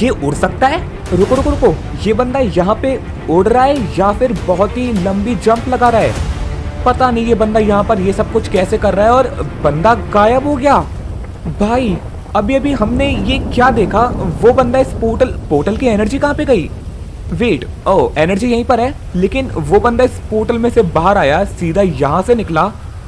ये उड़ सकता है? रुको रुको रुको, ये बंदा यहाँ पे उड़ रहा है या फिर बहुत ही लंबी जंप लगा रहा है? पता नहीं ये बंदा यहाँ पर ये सब कुछ कैसे कर रहा है और बंदा गायब हो गया। भाई अभी अभी हमने ये क्या देखा? वो बंदा इस पोर्टल पोर्टल की एनर्जी कहाँ पे गई? वेट ओ एनर्जी यहीं पर है, लेकिन वो बंदा इस पोर्टल में से बाहर आया, सीधा यहाँ से निकला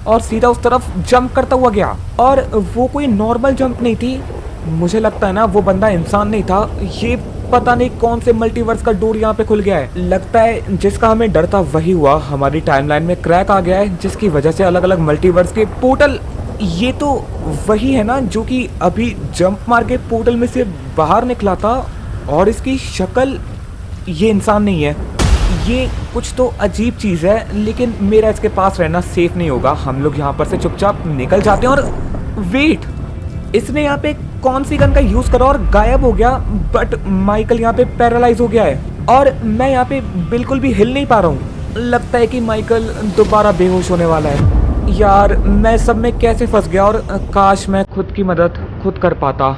और सीधा उस तरफ़ जंप करता हुआ गया। और वो कोई नॉर्मल जंप नहीं थी। मुझे लगता है ना, वो बंदा इंसान नहीं था। ये पता नहीं कौन से मल्टीवर्स का डोर यहाँ पे खुल गया है। लगता है जिसका हमें डर था वही हुआ। हमारी टाइमलाइन में क्रैक आ गया है, जिसकी वजह से अलग अलग मल्टीवर्स के पोर्टल ये तो वही है ना, जो कि अभी जंप मार के पोर्टल में से बाहर निकला था और इसकी शक्ल ये इंसान नहीं है। ये कुछ तो अजीब चीज़ है, लेकिन मेरा इसके पास रहना सेफ़ नहीं होगा। हम लोग यहाँ पर से चुपचाप निकल जाते हैं और वेट इसने यहाँ पे कौन सी गन का यूज़ करा और गायब हो गया बट माइकल यहाँ पे पैरालाइज हो गया है। और मैं यहाँ पे बिल्कुल भी हिल नहीं पा रहा हूँ। लगता है कि माइकल दोबारा बेहोश होने वाला है। यार, मैं सब में कैसे फंस गया और काश मैं खुद की मदद खुद कर पाता।